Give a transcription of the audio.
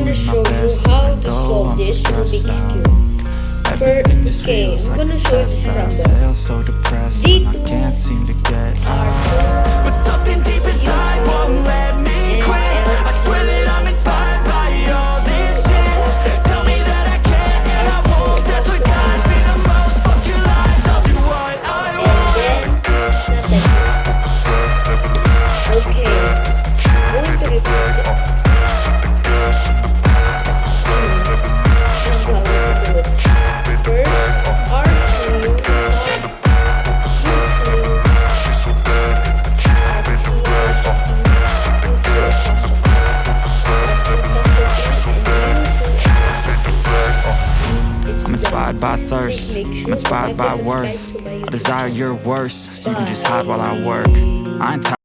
gonna show you how to solve this Rubik's Cube. For, okay, I'm gonna show you the scramble. D2 inspired by thirst. I'm inspired by worth. I desire your worst So you can just hide while I work. I ain't